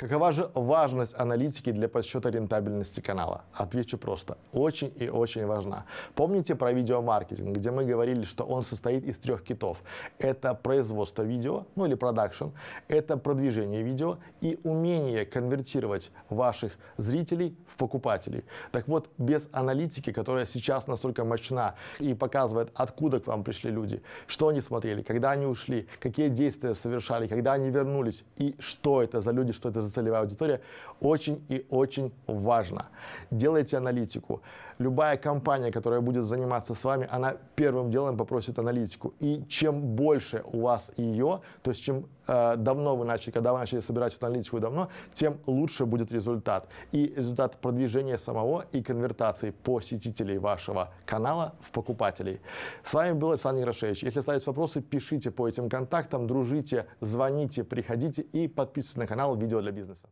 Какова же важность аналитики для подсчета рентабельности канала? Отвечу просто. Очень и очень важна. Помните про видеомаркетинг, где мы говорили, что он состоит из трех китов. Это производство видео, ну или продакшн, это продвижение видео и умение конвертировать ваших зрителей в покупателей. Так вот, без аналитики, которая сейчас настолько мощна и показывает, откуда к вам пришли люди, что они смотрели, когда они ушли, какие действия совершали, когда они вернулись и что это за люди, что это за целевая аудитория, очень и очень важно. Делайте аналитику. Любая компания, которая будет заниматься с вами, она первым делом попросит аналитику. И чем больше у вас ее, то есть чем давно вы начали, когда вы начали собирать эту аналитику давно, тем лучше будет результат. И результат продвижения самого и конвертации посетителей вашего канала в покупателей. С вами был Александр Ярошевич. Если остались вопросы, пишите по этим контактам, дружите, звоните, приходите и подписывайтесь на канал «Видео для бизнеса».